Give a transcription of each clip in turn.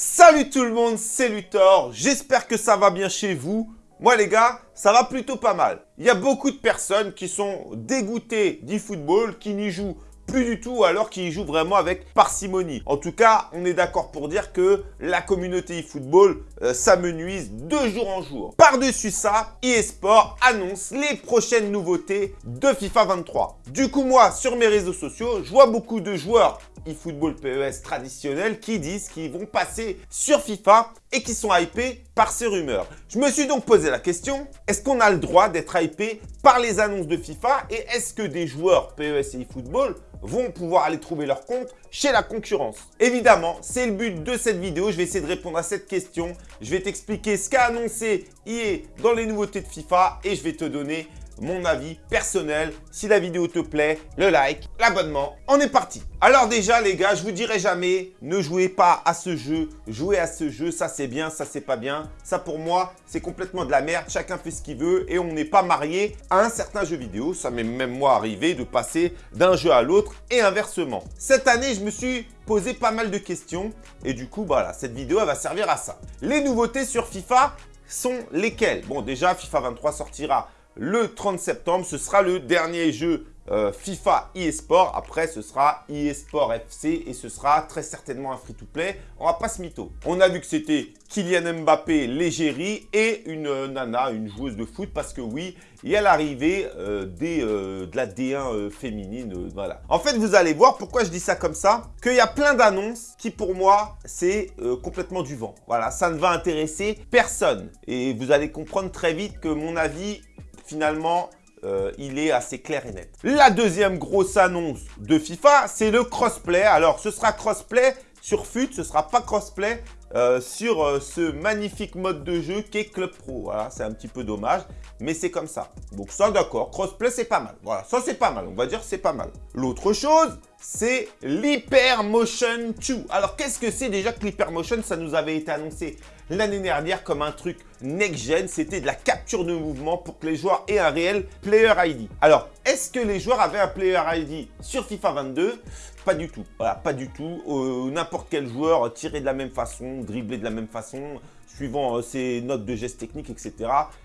Salut tout le monde, c'est Luthor, j'espère que ça va bien chez vous. Moi les gars, ça va plutôt pas mal. Il y a beaucoup de personnes qui sont dégoûtées du football, qui n'y jouent plus du tout alors qu'ils jouent vraiment avec parcimonie. En tout cas, on est d'accord pour dire que la communauté e-football euh, s'amenuise de jour en jour. Par-dessus ça, eSport annonce les prochaines nouveautés de FIFA 23. Du coup, moi, sur mes réseaux sociaux, je vois beaucoup de joueurs eFootball PES traditionnels qui disent qu'ils vont passer sur FIFA et qui sont hypés par ces rumeurs. Je me suis donc posé la question, est-ce qu'on a le droit d'être hypé par les annonces de FIFA et est-ce que des joueurs PES et eFootball vont pouvoir aller trouver leur compte chez la concurrence Évidemment, c'est le but de cette vidéo. Je vais essayer de répondre à cette question. Je vais t'expliquer ce qu'a annoncé EA dans les nouveautés de FIFA et je vais te donner mon avis personnel. Si la vidéo te plaît, le like, l'abonnement, on est parti. Alors déjà les gars, je vous dirai jamais, ne jouez pas à ce jeu, jouez à ce jeu, ça c'est bien, ça c'est pas bien. Ça pour moi, c'est complètement de la merde, chacun fait ce qu'il veut et on n'est pas marié à un certain jeu vidéo. Ça m'est même moi arrivé de passer d'un jeu à l'autre et inversement. Cette année, je me suis posé pas mal de questions et du coup, voilà, cette vidéo elle va servir à ça. Les nouveautés sur FIFA sont lesquelles? Bon déjà, FIFA 23 sortira le 30 septembre. Ce sera le dernier jeu euh, FIFA eSport. Après, ce sera eSport FC et ce sera très certainement un free-to-play. On va pas se mytho. On a vu que c'était Kylian Mbappé, l'égérie et une euh, nana, une joueuse de foot parce que oui, il y a l'arrivée euh, de la D1 féminine. voilà. En fait, vous allez voir pourquoi je dis ça comme ça, qu'il y a plein d'annonces qui pour moi, c'est complètement du vent. Voilà, ça ne va intéresser personne. Et vous allez comprendre très vite que mon avis finalement, euh, il est assez clair et net. La deuxième grosse annonce de FIFA, c'est le crossplay. Alors, ce sera crossplay sur FUT, ce sera pas crossplay euh, sur euh, ce magnifique mode de jeu qui est Club Pro. Voilà, c'est un petit peu dommage, mais c'est comme ça. Donc ça, d'accord, crossplay, c'est pas mal. Voilà, ça, c'est pas mal. On va dire c'est pas mal. L'autre chose, c'est l'Hypermotion 2. Alors, qu'est-ce que c'est déjà que l'Hypermotion? Ça nous avait été annoncé l'année dernière comme un truc next-gen. C'était de la capture de mouvement pour que les joueurs aient un réel Player ID. Alors, est-ce que les joueurs avaient un Player ID sur FIFA 22 Pas du tout. Voilà, pas du tout. Euh, n'importe quel joueur tirait de la même façon, driblait de la même façon, suivant euh, ses notes de gestes techniques, etc.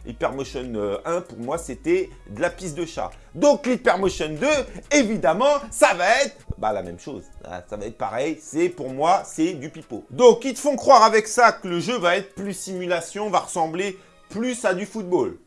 Hypermotion 1, euh, pour moi, c'était de la piste de chat. Donc, l'Hypermotion 2, évidemment, ça va être bah, la même chose. Ah, ça va être pareil. C'est Pour moi, c'est du pipeau. Donc, ils te font croire avec ça que le jeu va être plus simulation, va ressembler plus à du football.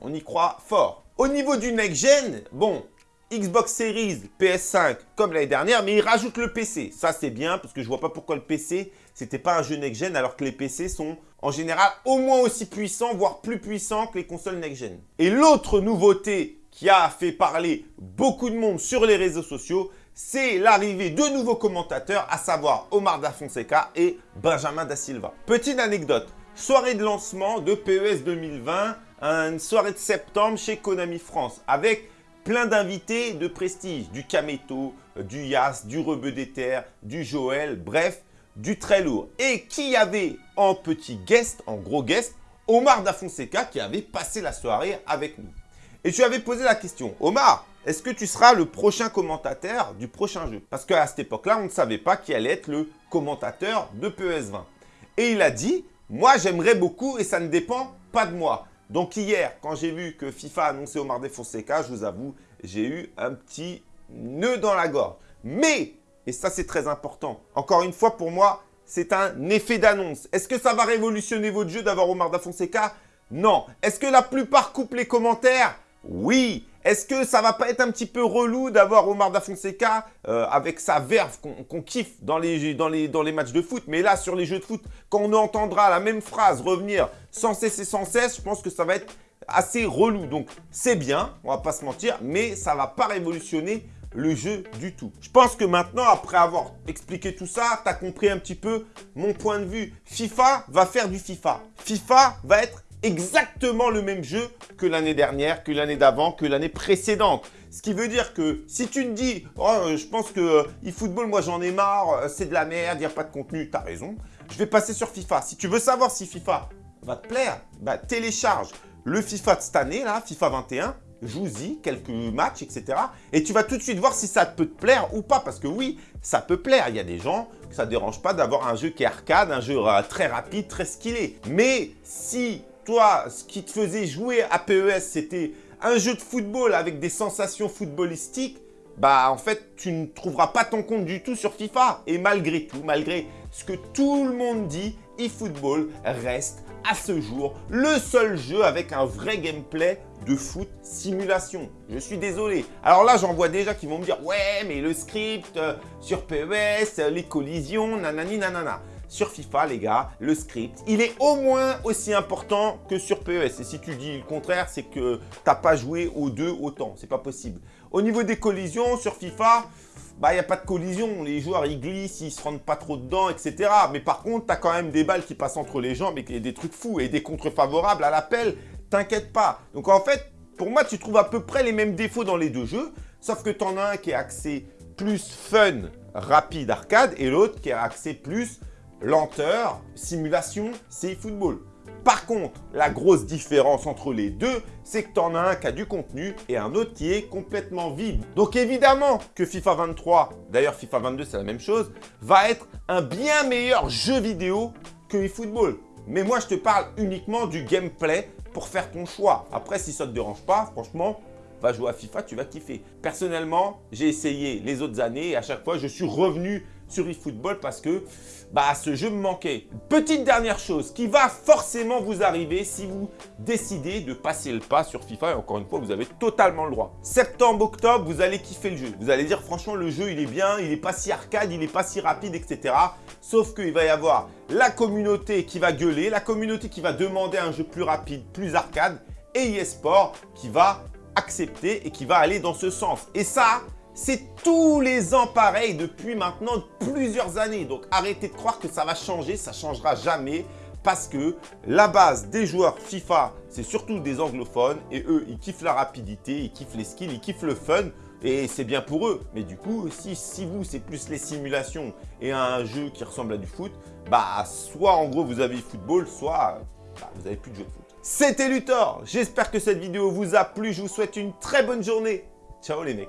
On y croit fort. Au niveau du next-gen, bon, Xbox Series, PS5, comme l'année dernière, mais ils rajoutent le PC. Ça, c'est bien, parce que je vois pas pourquoi le PC, c'était pas un jeu next-gen, alors que les PC sont en général au moins aussi puissants, voire plus puissants que les consoles next-gen. Et l'autre nouveauté qui a fait parler beaucoup de monde sur les réseaux sociaux, c'est l'arrivée de nouveaux commentateurs, à savoir Omar Da Fonseca et Benjamin Da Silva. Petite anecdote, soirée de lancement de PES 2020, une soirée de septembre chez Konami France, avec plein d'invités de prestige, du Kameto, du Yas, du Rebeu d'Éther, du Joël, bref, du très lourd. Et qui avait en petit guest, en gros guest, Omar Da Fonseca qui avait passé la soirée avec nous. Et je lui avais posé la question, Omar, est-ce que tu seras le prochain commentateur du prochain jeu? Parce qu'à cette époque-là, on ne savait pas qui allait être le commentateur de PES20. Et il a dit, moi j'aimerais beaucoup et ça ne dépend pas de moi. Donc hier, quand j'ai vu que FIFA a annoncé Omar Fonseca, je vous avoue, j'ai eu un petit nœud dans la gorge. Mais, et ça c'est très important, encore une fois pour moi, c'est un effet d'annonce. Est-ce que ça va révolutionner votre jeu d'avoir Omar Fonseca? Non. Est-ce que la plupart coupent les commentaires? Oui. Est-ce que ça va pas être un petit peu relou d'avoir Omar Da Fonseca euh, avec sa verve qu'on kiffe dans les, dans, les, dans les matchs de foot? Mais là, sur les jeux de foot, quand on entendra la même phrase revenir sans cesse et sans cesse, je pense que ça va être assez relou. Donc, c'est bien, on va pas se mentir, mais ça va pas révolutionner le jeu du tout. Je pense que maintenant, après avoir expliqué tout ça, tu as compris un petit peu mon point de vue. FIFA va faire du FIFA. FIFA va être exactement le même jeu que l'année dernière, que l'année d'avant, que l'année précédente. Ce qui veut dire que si tu te dis « Oh, je pense que euh, eFootball, moi j'en ai marre, euh, c'est de la merde, il n'y a pas de contenu », tu as raison. Je vais passer sur FIFA. Si tu veux savoir si FIFA va te plaire, bah, télécharge le FIFA de cette année, là, FIFA 21, joue-y quelques matchs, etc. Et tu vas tout de suite voir si ça peut te plaire ou pas. Parce que oui, ça peut plaire. Il y a des gens que ça ne dérange pas d'avoir un jeu qui est arcade, un jeu euh, très rapide, très skillé. Mais si toi, ce qui te faisait jouer à PES, c'était un jeu de football avec des sensations footballistiques, bah en fait, tu ne trouveras pas ton compte du tout sur FIFA. Et malgré tout, malgré ce que tout le monde dit, eFootball reste à ce jour le seul jeu avec un vrai gameplay de foot simulation. Je suis désolé. Alors là, j'en vois déjà qui vont me dire « Ouais, mais le script euh, sur PES, les collisions, nanani nanana. » Sur FIFA, les gars, le script, il est au moins aussi important que sur PES. Et si tu dis le contraire, c'est que tu n'as pas joué aux deux autant. C'est pas possible. Au niveau des collisions, sur FIFA, bah, il n'y a pas de collision. Les joueurs, ils glissent, ils se rendent pas trop dedans, etc. Mais par contre, tu as quand même des balles qui passent entre les jambes et des trucs fous et des contre favorables à l'appel. T'inquiète pas. Donc en fait, pour moi, tu trouves à peu près les mêmes défauts dans les deux jeux. Sauf que tu en as un qui est axé plus fun, rapide, arcade et l'autre qui est axé plus lenteur, simulation, c'est football. Par contre, la grosse différence entre les deux, c'est que tu en as un qui a du contenu et un autre qui est complètement vide. Donc évidemment que FIFA 23, d'ailleurs FIFA 22 c'est la même chose, va être un bien meilleur jeu vidéo que eFootball. Mais moi je te parle uniquement du gameplay pour faire ton choix. Après si ça ne te dérange pas, franchement, va jouer à FIFA, tu vas kiffer. Personnellement, j'ai essayé les autres années et à chaque fois je suis revenu sur eFootball parce que bah, ce jeu me manquait. Petite dernière chose qui va forcément vous arriver si vous décidez de passer le pas sur FIFA. Et encore une fois, vous avez totalement le droit. Septembre, octobre, vous allez kiffer le jeu. Vous allez dire franchement, le jeu, il est bien, il n'est pas si arcade, il n'est pas si rapide, etc. Sauf qu'il va y avoir la communauté qui va gueuler, la communauté qui va demander un jeu plus rapide, plus arcade et eSport qui va accepter et qui va aller dans ce sens. Et ça, c'est tous les ans pareil depuis maintenant plusieurs années. Donc arrêtez de croire que ça va changer, ça changera jamais parce que la base des joueurs FIFA, c'est surtout des anglophones et eux, ils kiffent la rapidité, ils kiffent les skills, ils kiffent le fun et c'est bien pour eux. Mais du coup, si, si vous, c'est plus les simulations et un jeu qui ressemble à du foot, bah soit en gros vous avez football, soit bah, vous n'avez plus de jeu de foot. C'était Luthor, j'espère que cette vidéo vous a plu, je vous souhaite une très bonne journée. Ciao les mecs